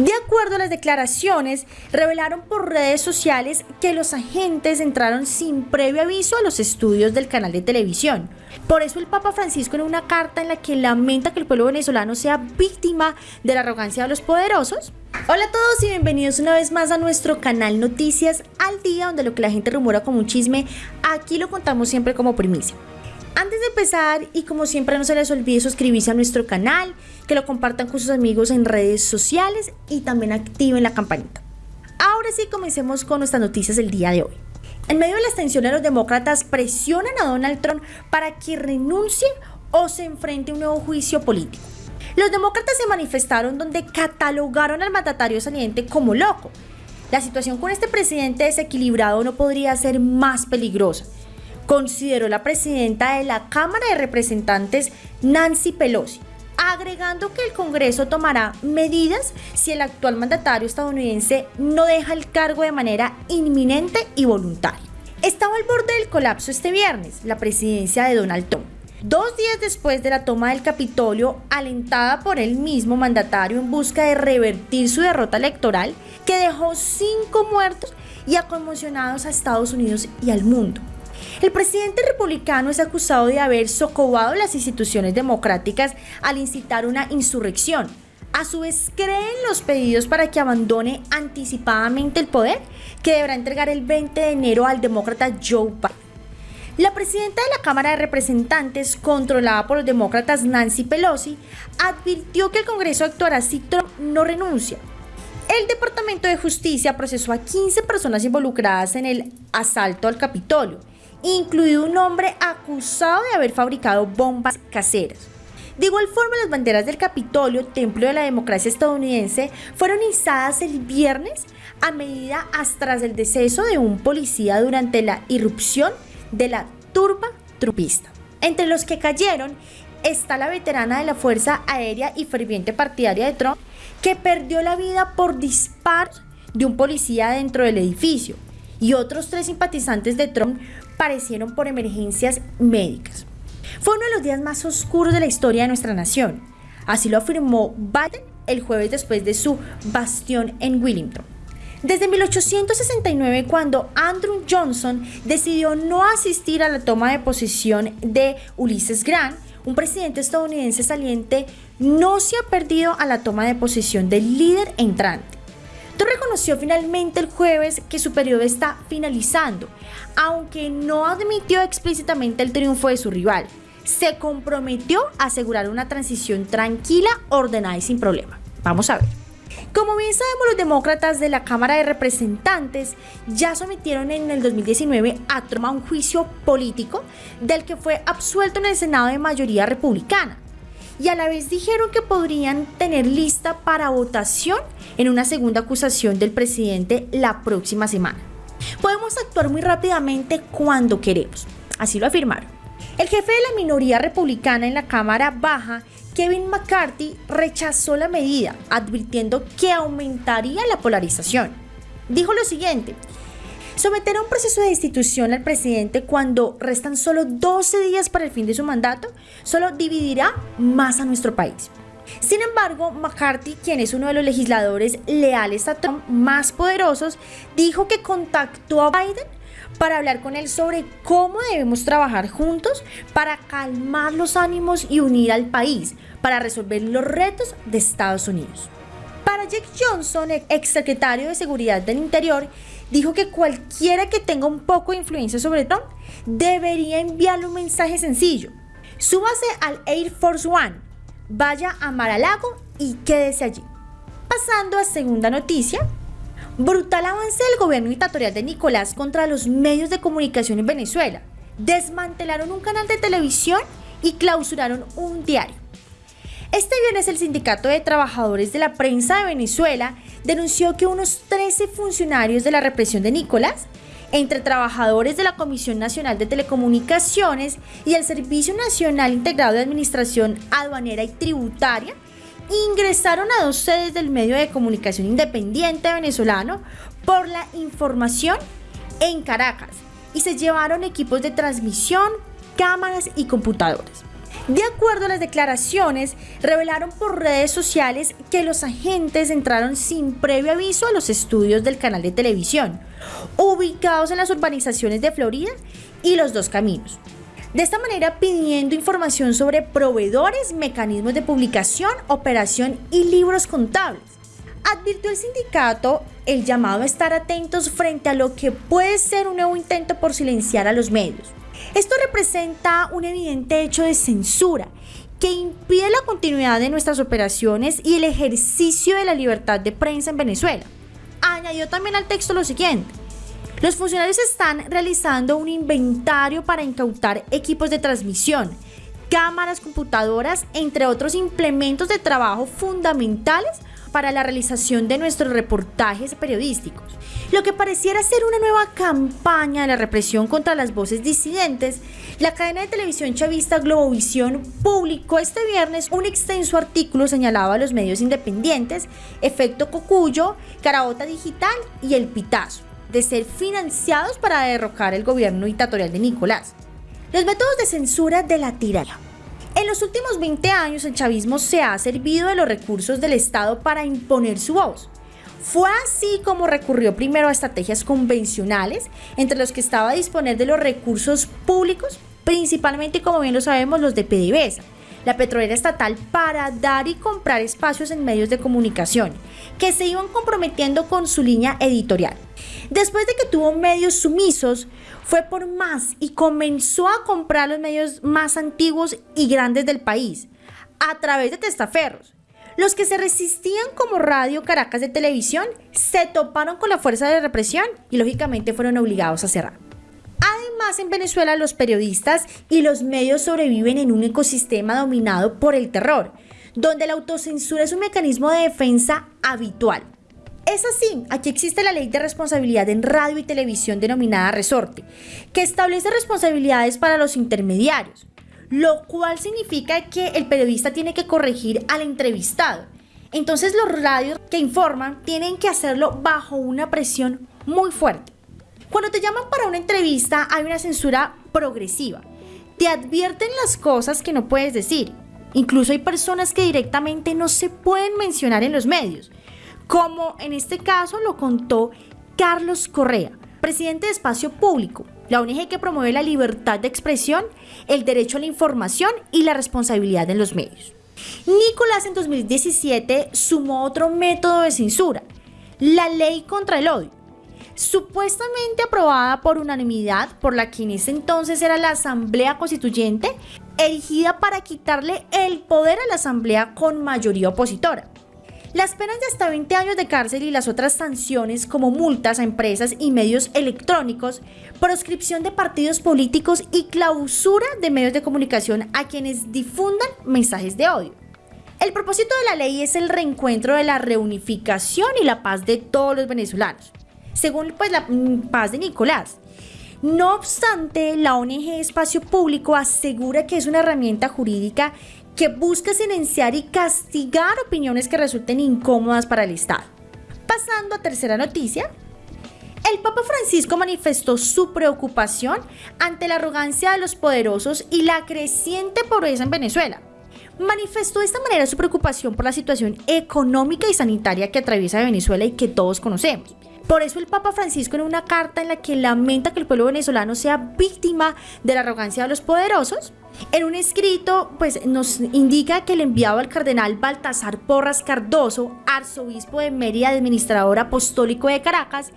De acuerdo a las declaraciones, revelaron por redes sociales que los agentes entraron sin previo aviso a los estudios del canal de televisión. Por eso el Papa Francisco en una carta en la que lamenta que el pueblo venezolano sea víctima de la arrogancia de los poderosos. Hola a todos y bienvenidos una vez más a nuestro canal Noticias al Día, donde lo que la gente rumora como un chisme, aquí lo contamos siempre como primicia. Antes de empezar, y como siempre no se les olvide suscribirse a nuestro canal, que lo compartan con sus amigos en redes sociales y también activen la campanita. Ahora sí, comencemos con nuestras noticias del día de hoy. En medio de las tensiones, los demócratas presionan a Donald Trump para que renuncie o se enfrente a un nuevo juicio político. Los demócratas se manifestaron donde catalogaron al mandatario saliente como loco. La situación con este presidente desequilibrado no podría ser más peligrosa consideró la presidenta de la Cámara de Representantes, Nancy Pelosi, agregando que el Congreso tomará medidas si el actual mandatario estadounidense no deja el cargo de manera inminente y voluntaria. Estaba al borde del colapso este viernes la presidencia de Donald Trump. Dos días después de la toma del Capitolio, alentada por el mismo mandatario en busca de revertir su derrota electoral, que dejó cinco muertos y a conmocionados a Estados Unidos y al mundo. El presidente republicano es acusado de haber socavado las instituciones democráticas al incitar una insurrección. A su vez, creen los pedidos para que abandone anticipadamente el poder, que deberá entregar el 20 de enero al demócrata Joe Biden. La presidenta de la Cámara de Representantes, controlada por los demócratas Nancy Pelosi, advirtió que el Congreso actuará si Trump no renuncia. El Departamento de Justicia procesó a 15 personas involucradas en el asalto al Capitolio incluido un hombre acusado de haber fabricado bombas caseras. De igual forma, las banderas del Capitolio, templo de la democracia estadounidense, fueron izadas el viernes a medida tras el deceso de un policía durante la irrupción de la turba trupista. Entre los que cayeron está la veterana de la Fuerza Aérea y ferviente partidaria de Trump, que perdió la vida por disparos de un policía dentro del edificio, y otros tres simpatizantes de Trump parecieron por emergencias médicas. Fue uno de los días más oscuros de la historia de nuestra nación. Así lo afirmó Biden el jueves después de su bastión en Wellington. Desde 1869, cuando Andrew Johnson decidió no asistir a la toma de posición de Ulysses Grant, un presidente estadounidense saliente no se ha perdido a la toma de posición del líder entrante reconoció finalmente el jueves que su periodo está finalizando, aunque no admitió explícitamente el triunfo de su rival. Se comprometió a asegurar una transición tranquila, ordenada y sin problema. Vamos a ver. Como bien sabemos, los demócratas de la Cámara de Representantes ya sometieron en el 2019 a Trump a un juicio político del que fue absuelto en el Senado de mayoría republicana y a la vez dijeron que podrían tener lista para votación en una segunda acusación del presidente la próxima semana. Podemos actuar muy rápidamente cuando queremos, así lo afirmaron. El jefe de la minoría republicana en la Cámara Baja, Kevin McCarthy, rechazó la medida, advirtiendo que aumentaría la polarización. Dijo lo siguiente, Someter a un proceso de destitución al presidente cuando restan solo 12 días para el fin de su mandato solo dividirá más a nuestro país. Sin embargo, McCarthy, quien es uno de los legisladores leales a Trump más poderosos, dijo que contactó a Biden para hablar con él sobre cómo debemos trabajar juntos para calmar los ánimos y unir al país para resolver los retos de Estados Unidos. Para Jake Johnson, ex secretario de Seguridad del Interior, dijo que cualquiera que tenga un poco de influencia sobre Trump debería enviarle un mensaje sencillo. Súbase al Air Force One, vaya a Mar-a-Lago y quédese allí. Pasando a segunda noticia, brutal avance del gobierno dictatorial de Nicolás contra los medios de comunicación en Venezuela. Desmantelaron un canal de televisión y clausuraron un diario. Este viernes el Sindicato de Trabajadores de la Prensa de Venezuela denunció que unos 13 funcionarios de la represión de Nicolás, entre trabajadores de la Comisión Nacional de Telecomunicaciones y el Servicio Nacional Integrado de Administración Aduanera y Tributaria, ingresaron a dos sedes del medio de comunicación independiente venezolano por la información en Caracas y se llevaron equipos de transmisión, cámaras y computadores. De acuerdo a las declaraciones, revelaron por redes sociales que los agentes entraron sin previo aviso a los estudios del canal de televisión, ubicados en las urbanizaciones de Florida y Los Dos Caminos. De esta manera pidiendo información sobre proveedores, mecanismos de publicación, operación y libros contables. Advirtió el sindicato el llamado a estar atentos frente a lo que puede ser un nuevo intento por silenciar a los medios. Esto representa un evidente hecho de censura que impide la continuidad de nuestras operaciones y el ejercicio de la libertad de prensa en Venezuela. Añadió también al texto lo siguiente. Los funcionarios están realizando un inventario para incautar equipos de transmisión, cámaras, computadoras, entre otros implementos de trabajo fundamentales para la realización de nuestros reportajes periodísticos. Lo que pareciera ser una nueva campaña de la represión contra las voces disidentes, la cadena de televisión chavista Globovisión publicó este viernes un extenso artículo señalado a los medios independientes, Efecto Cocuyo, Carabota Digital y El Pitazo, de ser financiados para derrocar el gobierno dictatorial de Nicolás. Los métodos de censura de la tirana. En los últimos 20 años el chavismo se ha servido de los recursos del Estado para imponer su voz. Fue así como recurrió primero a estrategias convencionales, entre los que estaba a disponer de los recursos públicos, principalmente como bien lo sabemos los de PDVSA, la petrolera estatal, para dar y comprar espacios en medios de comunicación, que se iban comprometiendo con su línea editorial. Después de que tuvo medios sumisos, fue por más y comenzó a comprar los medios más antiguos y grandes del país, a través de testaferros. Los que se resistían como Radio Caracas de Televisión se toparon con la fuerza de represión y lógicamente fueron obligados a cerrar. Además, en Venezuela los periodistas y los medios sobreviven en un ecosistema dominado por el terror, donde la autocensura es un mecanismo de defensa habitual. Es así, aquí existe la ley de responsabilidad en radio y televisión denominada resorte, que establece responsabilidades para los intermediarios, lo cual significa que el periodista tiene que corregir al entrevistado. Entonces los radios que informan tienen que hacerlo bajo una presión muy fuerte. Cuando te llaman para una entrevista hay una censura progresiva. Te advierten las cosas que no puedes decir. Incluso hay personas que directamente no se pueden mencionar en los medios como en este caso lo contó Carlos Correa, presidente de Espacio Público, la ONG que promueve la libertad de expresión, el derecho a la información y la responsabilidad en los medios. Nicolás en 2017 sumó otro método de censura, la ley contra el odio, supuestamente aprobada por unanimidad por la que en ese entonces era la Asamblea Constituyente, erigida para quitarle el poder a la Asamblea con mayoría opositora. Las penas de hasta 20 años de cárcel y las otras sanciones como multas a empresas y medios electrónicos, proscripción de partidos políticos y clausura de medios de comunicación a quienes difundan mensajes de odio. El propósito de la ley es el reencuentro de la reunificación y la paz de todos los venezolanos, según pues la mm, paz de Nicolás. No obstante, la ONG Espacio Público asegura que es una herramienta jurídica que busca silenciar y castigar opiniones que resulten incómodas para el Estado. Pasando a tercera noticia, el Papa Francisco manifestó su preocupación ante la arrogancia de los poderosos y la creciente pobreza en Venezuela. Manifestó de esta manera su preocupación por la situación económica y sanitaria que atraviesa Venezuela y que todos conocemos. Por eso el Papa Francisco en una carta en la que lamenta que el pueblo venezolano sea víctima de la arrogancia de los poderosos, en un escrito, pues nos indica que el enviado al cardenal Baltasar Porras Cardoso, arzobispo de Mérida, administrador apostólico de Caracas,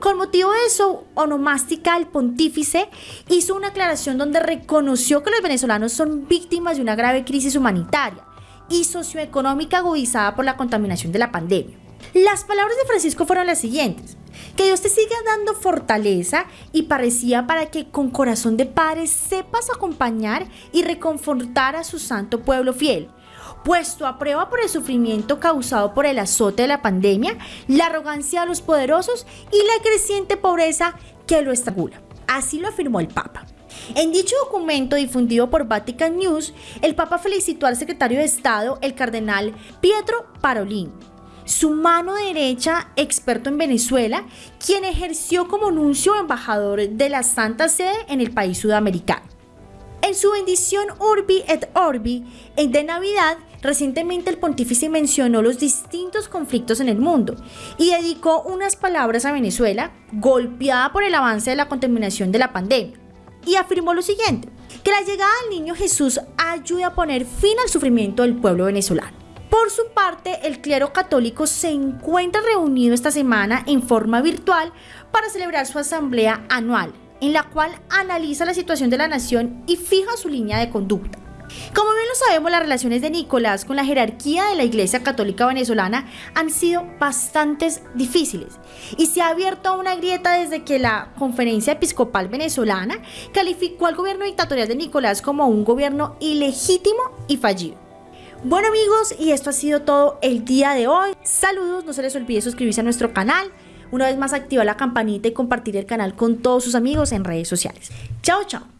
con motivo de su onomástica, el pontífice hizo una aclaración donde reconoció que los venezolanos son víctimas de una grave crisis humanitaria y socioeconómica agudizada por la contaminación de la pandemia. Las palabras de Francisco fueron las siguientes. Que Dios te siga dando fortaleza y parecía para que con corazón de padre sepas acompañar y reconfortar a su santo pueblo fiel, puesto a prueba por el sufrimiento causado por el azote de la pandemia, la arrogancia de los poderosos y la creciente pobreza que lo estrangula. Así lo afirmó el Papa. En dicho documento difundido por Vatican News, el Papa felicitó al secretario de Estado, el cardenal Pietro Parolin, su mano derecha, experto en Venezuela, quien ejerció como nuncio embajador de la Santa Sede en el país sudamericano. En su bendición Urbi et Orbi de Navidad, recientemente el pontífice mencionó los distintos conflictos en el mundo y dedicó unas palabras a Venezuela, golpeada por el avance de la contaminación de la pandemia, y afirmó lo siguiente, que la llegada del niño Jesús ayude a poner fin al sufrimiento del pueblo venezolano. Por su parte, el clero católico se encuentra reunido esta semana en forma virtual para celebrar su asamblea anual, en la cual analiza la situación de la nación y fija su línea de conducta. Como bien lo sabemos, las relaciones de Nicolás con la jerarquía de la Iglesia Católica Venezolana han sido bastante difíciles y se ha abierto una grieta desde que la Conferencia Episcopal Venezolana calificó al gobierno dictatorial de Nicolás como un gobierno ilegítimo y fallido. Bueno amigos, y esto ha sido todo el día de hoy. Saludos, no se les olvide suscribirse a nuestro canal. Una vez más activa la campanita y compartir el canal con todos sus amigos en redes sociales. Chao, chao.